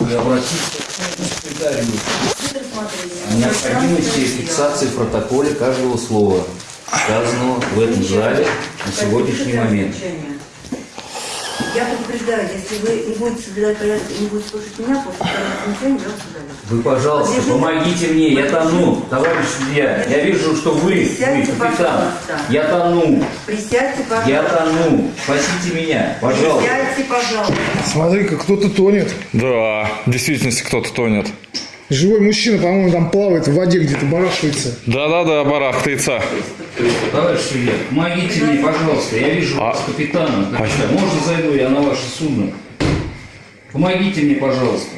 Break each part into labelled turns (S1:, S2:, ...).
S1: и обратиться к секретарю необходимости фиксации в протоколе каждого слова, сказанного в этом зале на сегодняшний момент.
S2: Я предупреждаю, если вы не будете соблюдать порядок и не будете слушать меня, после второго замечания я вас удалю.
S1: Вы, пожалуйста,
S2: Подержите.
S1: помогите мне, я тону, товарищ судья. Я вижу, что вы, вы капитан.
S2: пожалуйста.
S1: Я тону,
S2: Присядьте, пожалуйста.
S1: я тону. Спасите меня, пожалуйста.
S2: Присядьте, пожалуйста.
S3: Смотри-ка, кто-то тонет.
S4: Да, в действительности кто-то тонет.
S3: Живой мужчина, по-моему, там плавает в воде где-то, барахтается.
S4: Да-да-да, барахтается.
S1: Товарищ судья, помогите мне, пожалуйста. Я вижу
S4: А-
S1: вас капитаном. Капитан, можно зайду я на ваше судно? Помогите мне, пожалуйста.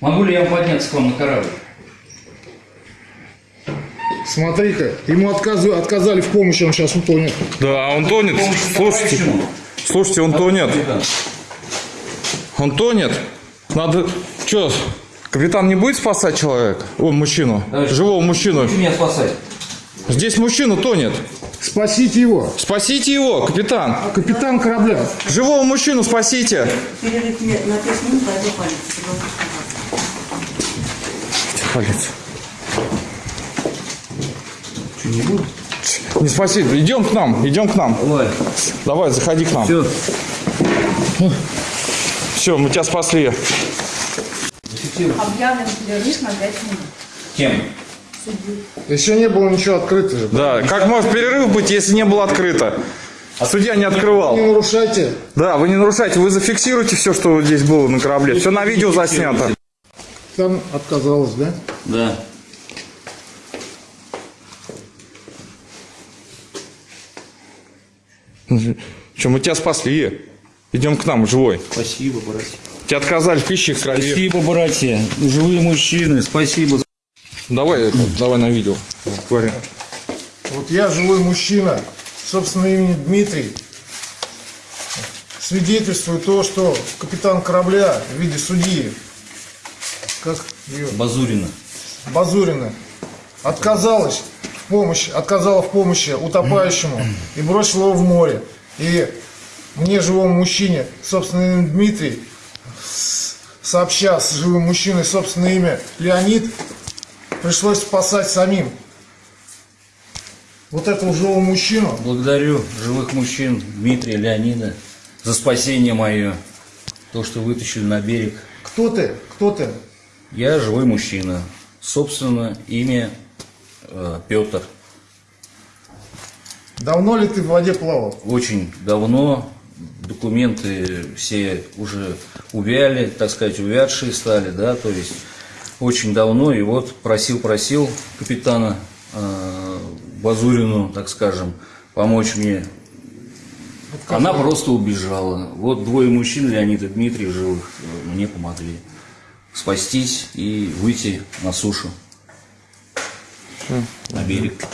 S1: Могу ли я вам подняться к вам на корабль?
S3: Смотри-ка, ему отказу- отказали в помощи, он сейчас утонет.
S4: Да, он тонет. Слушайте, слушайте, он тонет. Он тонет. Надо... Что, капитан не будет спасать человека? О, мужчину.
S1: Товарищ,
S4: Живого мужчину.
S1: Меня спасать?
S4: Здесь мужчина тонет.
S3: Спасите его.
S4: Спасите его, капитан.
S3: Капитан корабля.
S4: Живого мужчину спасите.
S2: Перерыв мне на 5 минут, пойду полиции.
S4: Полиция.
S1: Что, не буду?
S4: Не спасите. Идем к нам, идем к нам.
S1: Давай.
S4: Давай, заходи к нам.
S1: Все.
S4: Все, мы тебя спасли.
S5: Объявлен перерыв на 5 минут.
S1: Кем?
S3: Еще не было ничего открыто же.
S4: Да, как может перерыв быть, если не было открыто? А судья не открывал.
S3: Не нарушайте.
S4: Да, вы не нарушайте, вы зафиксируете все, что здесь было на корабле. Все на видео заснято.
S3: Там отказалась, да?
S1: Да.
S4: Что, мы тебя спасли. Идем к нам, живой.
S1: Спасибо, братья.
S4: Тебе отказали в пище в крови.
S1: Спасибо, братья. Живые мужчины, спасибо.
S4: Давай, это, давай на видео. Говори.
S3: Вот я живой мужчина, собственно имени Дмитрий, свидетельствую то, что капитан корабля в виде судьи, как ее,
S1: Базурина.
S3: Базурина, отказалась в помощи, отказала в помощи утопающему и бросила его в море. И мне, живому мужчине, собственно Дмитрий, сообща с живым мужчиной собственное имя Леонид, пришлось спасать самим. Вот этого живого мужчину,
S1: Благодарю живых мужчин Дмитрия, Леонида за спасение мое. То, что вытащили на берег.
S3: кто ты, кто ты?
S1: Я живой мужчина. Собственно, имя э, Петр.
S3: Давно ли ты в воде плавал?
S1: Очень давно документы все уже увяли, так сказать, увядшие стали, да, то есть очень давно, и вот просил-просил капитана э, Базурину, так скажем, помочь мне. Она просто убежала. Вот двое мужчин, Леонид и Дмитрий, живых, э, мне помогли спастись и выйти на сушу, на берег.